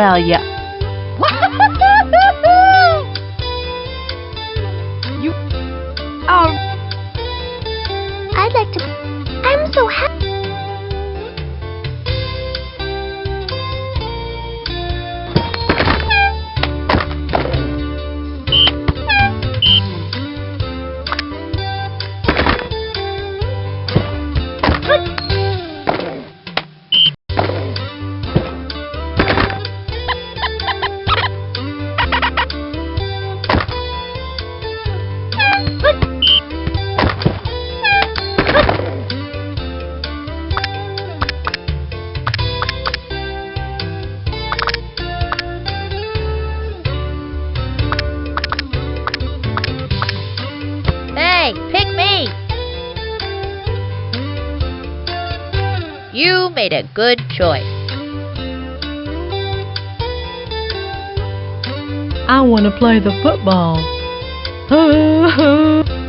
Well, yeah. you. Oh. I'd like to. I'm so happy. Made a good choice. I want to play the football.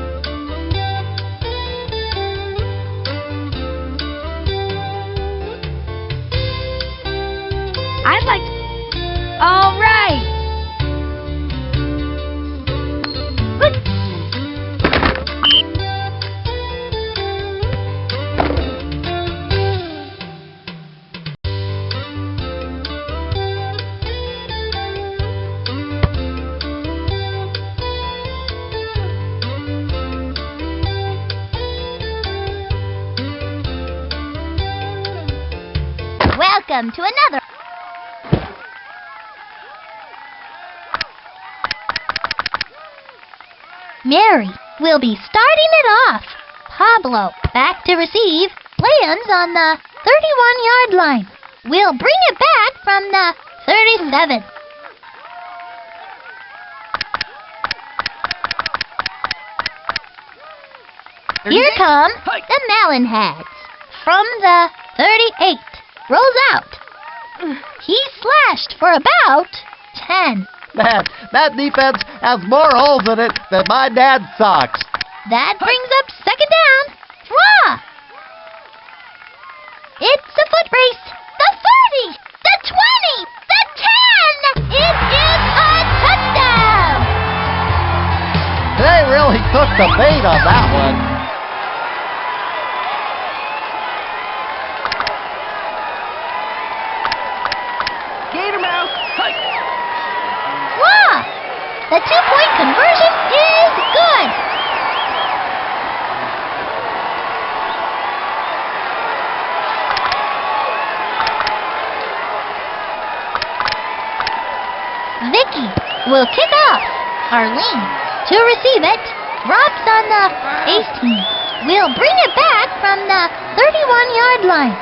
Welcome to another. Mary will be starting it off. Pablo, back to receive, lands on the 31 yard line. We'll bring it back from the 37. Here come the Melonheads from the 38. Rolls out. He slashed for about 10. Man, that defense has more holes in it than my dad's socks. That brings up second down. Draw. It's a foot race. The 30, the 20, the 10. It is a touchdown. They really took the bait on that one. The two point conversion is good. Vicky will kick off. Arlene to receive it. Drops on the 18. We'll bring it back from the 31 yard line.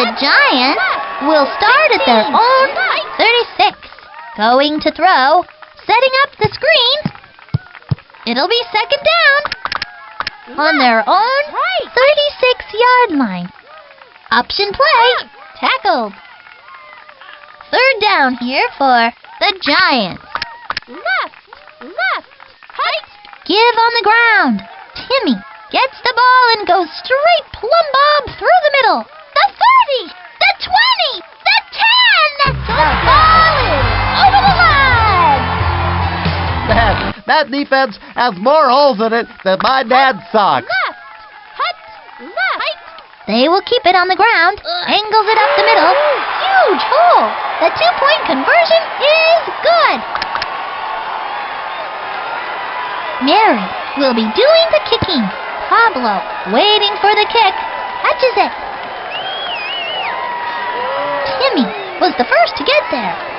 The Giants will start at their own 36. Going to throw. Setting up the screen. It'll be second down. On their own 36 yard line. Option play. Tackled. Third down here for the Giants. Left, left, height. Give on the ground. Timmy gets the ball and goes straight plumb bob through the middle. The 30, the 20, the 10. The that defense has more holes in it than my dad's socks. Left, hut, left. They will keep it on the ground. Angles it up the middle. Huge hole. The two-point conversion is good. Mary will be doing the kicking. Pablo waiting for the kick. Catches it. Timmy was the first to get there.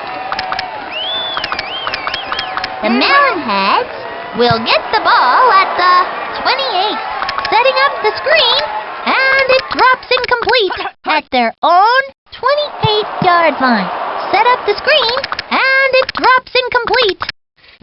The Melonheads will get the ball at the 28. Setting up the screen, and it drops incomplete at their own 28-yard line. Set up the screen, and it drops incomplete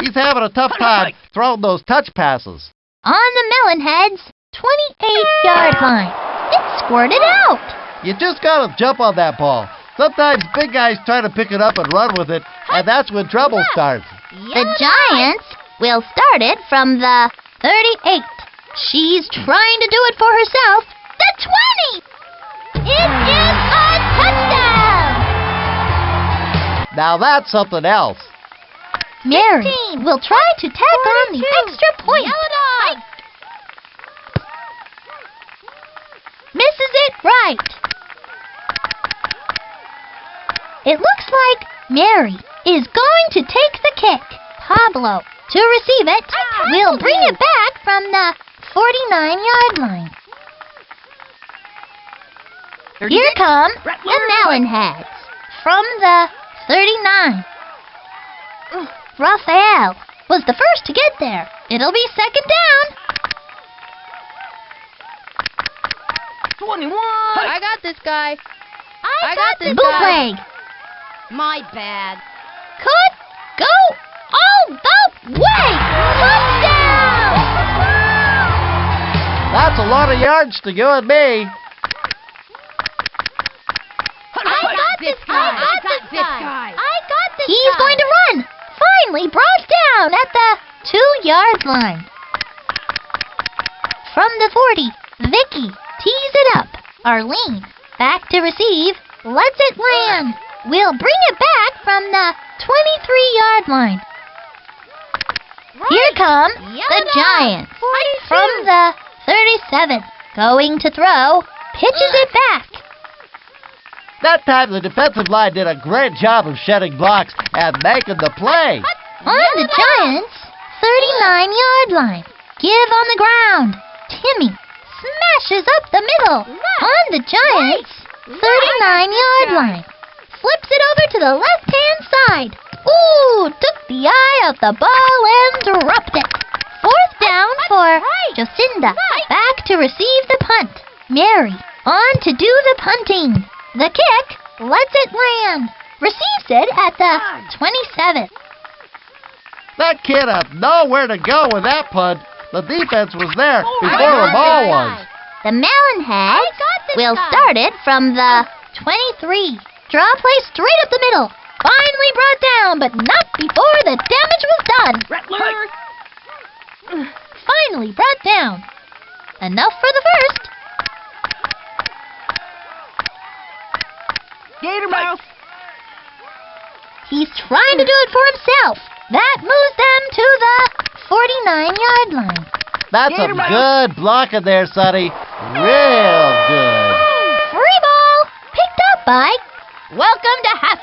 He's having a tough time throwing those touch passes. on the Melonheads' 28-yard line. It squirted out. You just gotta jump on that ball. Sometimes big guys try to pick it up and run with it, and that's when trouble starts. The Giants will start it from the 38. She's trying to do it for herself. The 20! It is a touchdown! Now that's something else. Mary will try to tack on the extra point. Yellow dog. Misses it right. It looks like Mary is going to take the kick. Pablo to receive it We'll bring it back from the 49 yard line. Here come the Melonheads from the 39. Raphael was the first to get there. It'll be second down. 21. I got this guy. I got this guy. Bootleg My bad. Could go all the way. Touchdown! That's a lot of yards to you and me. I got this guy. I got this guy. I got this He's going to run. Finally brought down at the two-yard line. From the 40, Vicky tees it up. Arlene back to receive. Lets it land. We'll bring it back from the 23-yard line. Here come the Giants. From the 37, going to throw. Pitches it back. That time the defensive line did a great job of shedding blocks and making the play. On the Giants' 39 yard line. Give on the ground. Timmy smashes up the middle. On the Giants' 39 yard line. Flips it over to the left hand side. Ooh, took the eye of the ball and dropped it. Fourth down for Jocinda. Back to receive the punt. Mary on to do the punting. The kick lets it land. Receives it at the 27. That kid had nowhere to go with that punt. The defense was there before the ball was. The Melonheads will start it from the 23. Draw play straight up the middle. Finally brought down, but not before the damage was done. Finally brought down. Enough for the first. Gator Mouse. He's trying to do it for himself. That moves them to the 49 yard line. That's a good blocking there, Sunny. Real good. Free ball picked up by Welcome to Half.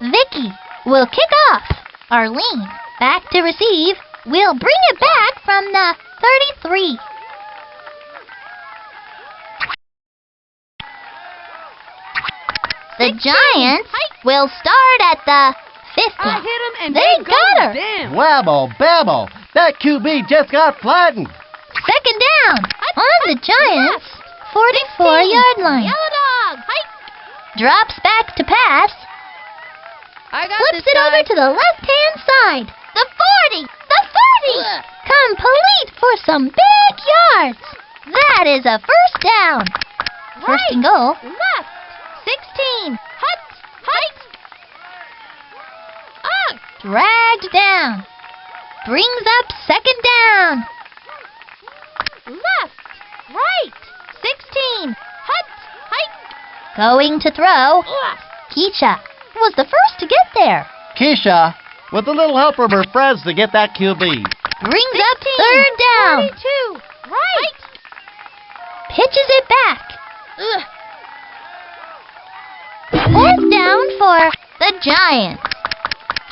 Vicky will kick off. Arlene back to receive. We'll bring it back from the 33. The Giants will start at the 50. I hit him and They they got her. Down. Whammo, bammo. That QB just got flattened. Second down on the Giants' 44 yard line. Yellow dog. Hike. Drops back to pass. I got Flips it over to the left hand side. The 40! The 40! Ugh. Complete for some big yards. That is a first down. First and goal. Left. 16. Hut. Hike. Ah. Dragged down. Brings up second down. Left. Right. 16. Hut. Hike. Going to throw. Ugh. Keisha was the first to get there. Keisha, with a little help from her friends to get that QB. Brings up third down. 42. Right. Pitches it back. Ugh. Fourth down for the Giants.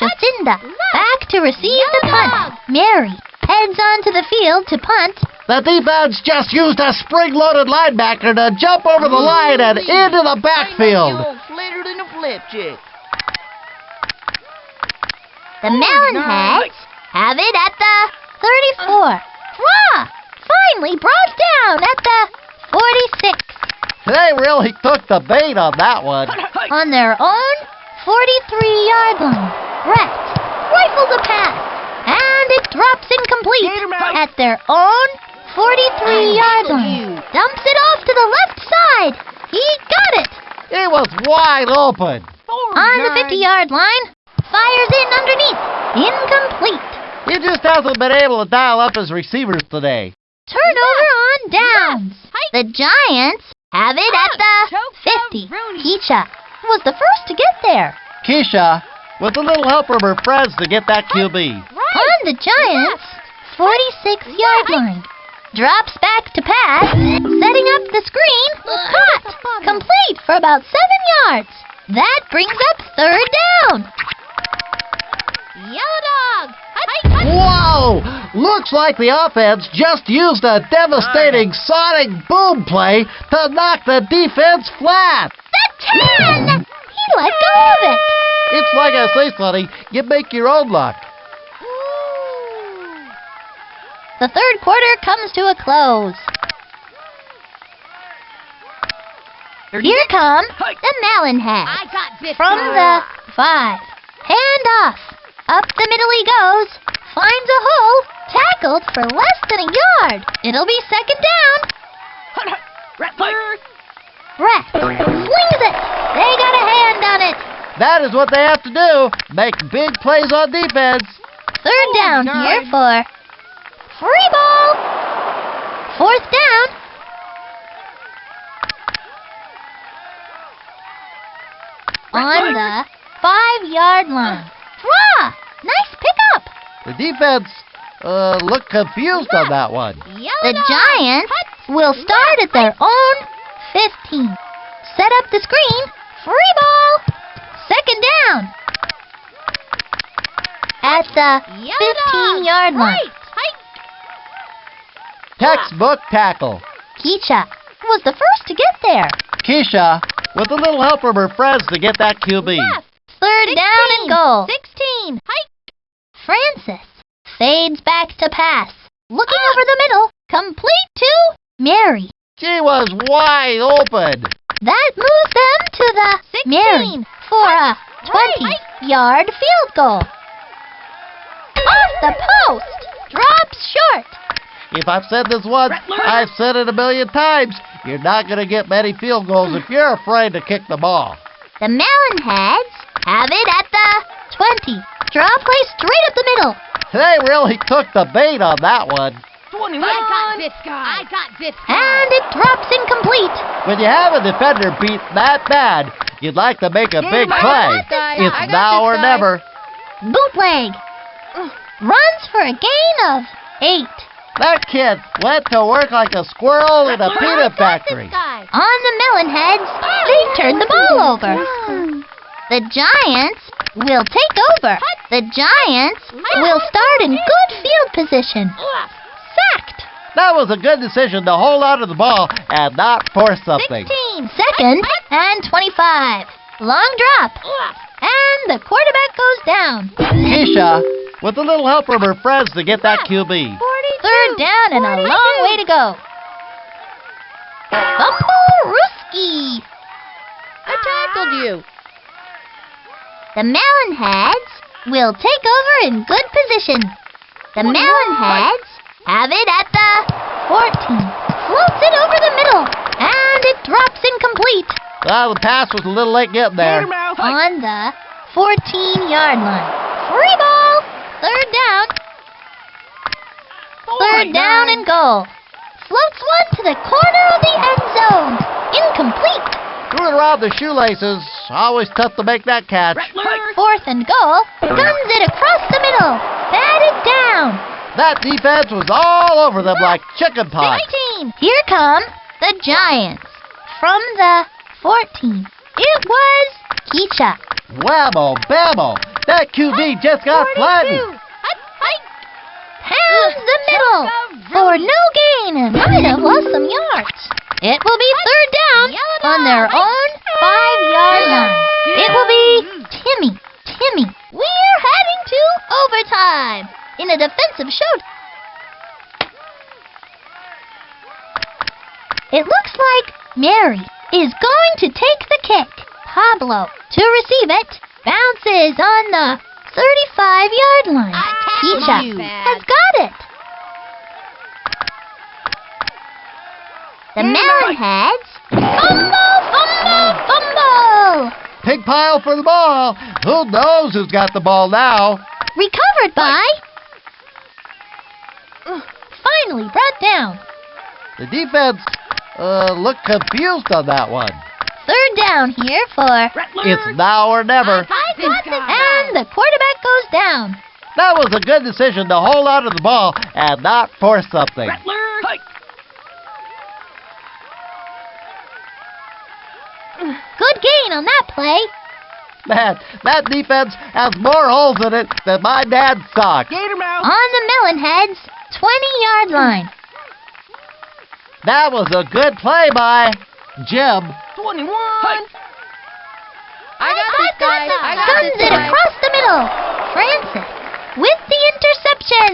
Jocinda back to receive the punt. Mary heads onto the field to punt. The defense just used a spring-loaded linebacker to jump over the line and into the backfield. Flitter than a flip chick. The Melonheads have it at the 34. Uh. Hurrah! Finally brought down at the 46. They really took the bait on that one. On their own 43 yard line. Rifles a pass. And it drops incomplete at their own 43 yard line. Dumps it off to the left side. He got it. It was wide open. On the 50 yard line. Fires in underneath. Incomplete. He just hasn't been able to dial up his receivers today. Turnover on downs. The Giants have it at ah, the 50. Keisha was the first to get there. Keisha, with a little help from her friends to get that QB. On the Giants' 46 yard line. Drops back to pass, setting up the screen. Caught! Complete for about 7 yards. That brings up third down. Yellow dog. Whoa! Looks like the offense just used a devastating sonic boom play to knock the defense flat. The 10! He let go of it. It's like I say, Sunny, you make your own luck. The third quarter comes to a close. Here come the Melonheads. I got this From the five. Hand off. Up the middle he goes. Finds a hole. Tackled for less than a yard. It'll be second down. Brett slings it. They got a hand on it. That is what they have to do. Make big plays on defense. Third down God. here for free ball. Fourth down. On the five yard line. Draw. Nice pickup. The defense uh, looked confused on that one. Yellow The dog. Giants will start at their own 15. Set up the screen. Free ball. Second down. At the 15-yard line. Right. Hike. Textbook tackle. Keisha was the first to get there. Keisha, with a little help from her friends to get that QB. Left. Third down and goal. 16. Hike. Francis fades back to pass. Looking ah. over the middle. Complete to Mary. She was wide open. That moves them to the 16. Mary for a 20 yard field goal. Off the post. Drops short. If I've said this once, I've said it a million times. You're not going to get many field goals if you're afraid to kick the ball. The Melonheads have it at the 20. Draw play straight up the middle. They really took the bait on that one. 21. I got this guy. I got this guy. And it drops incomplete. When you have a defender beat that bad, you'd like to make a big I play. got this guy. It's now or guy. never. Bootleg. Runs for a gain of 8. That kid went to work like a squirrel in a I peanut factory. On the Melonheads, they turn the ball over. The Giants will take over. The Giants will start in good field position. Sacked. That was a good decision to hold on to the ball and not force something. 16. Second and 25. Long drop. And the quarterback goes down. Keisha, with a little help from her friends to get that QB. Third down and a long way to go. Fumble-rooski. I tackled you. The Melonheads will take over in good position. The Melonheads have it at the 14. Floats it over the middle. And it drops incomplete Well, the pass was a little late getting there. on the 14 yard line. Free ball. Third down. Third down and goal. Floats one to the corner of the end zone. Incomplete. Threw it around the shoelaces. Always tough to make that catch. Fourth and goal. Guns it across the middle. Batted down. That defense was all over them like chicken pox. 16. Here come the Giants. From the 14. It was Keisha. Whammo, bammo. That QB just got flattened. Pounds the middle for no gain and might have lost some yards. It will be third down on their own five yard line. It will be Timmy. Timmy. We're heading to overtime in a defensive show. It looks like Mary is going to take the kick. Pablo to receive it. Bounces on the 35 yard line. Keisha has got it. The Melonheads. Fumble, fumble, fumble. Pig pile for the ball. Who knows who's got the ball now? Recovered by. Finally brought down. The defense uh, looked confused on that one. Third down here for... It's now or never. And the quarterback goes down. That was a good decision to hold onto the ball and not force something. Good gain on that play. Man, that defense has more holes in it than my dad's sock. Gator mouth. On the melon heads. 20-yard line. That was a good play by Jeb. 21. I got oh this. I got Guns this it across the middle. Francis with the interception.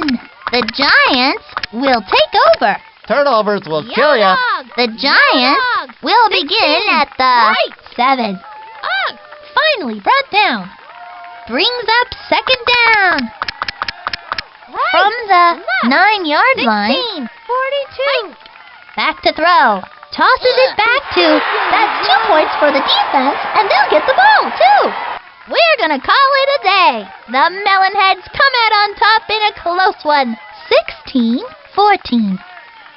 The Giants will take over. Turnovers will kill you. The Giants will begin at the right. seven. Finally brought down. Brings up second down. Right. from the Left. nine yard line. 42. Back to throw. Tosses it back to. That's two points for the defense, and they'll get the ball, too. We're going to call it a day. The Melonheads come out on top in a close one 16 14.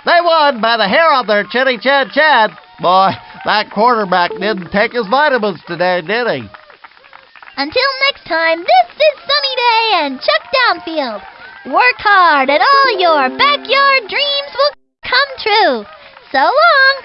They won by the hair on their chinny chan chan. Boy, that quarterback didn't take his vitamins today, did he? Until next time, this is Sunny Day and Chuck Downfield. Work hard and all your backyard dreams will come true. So long!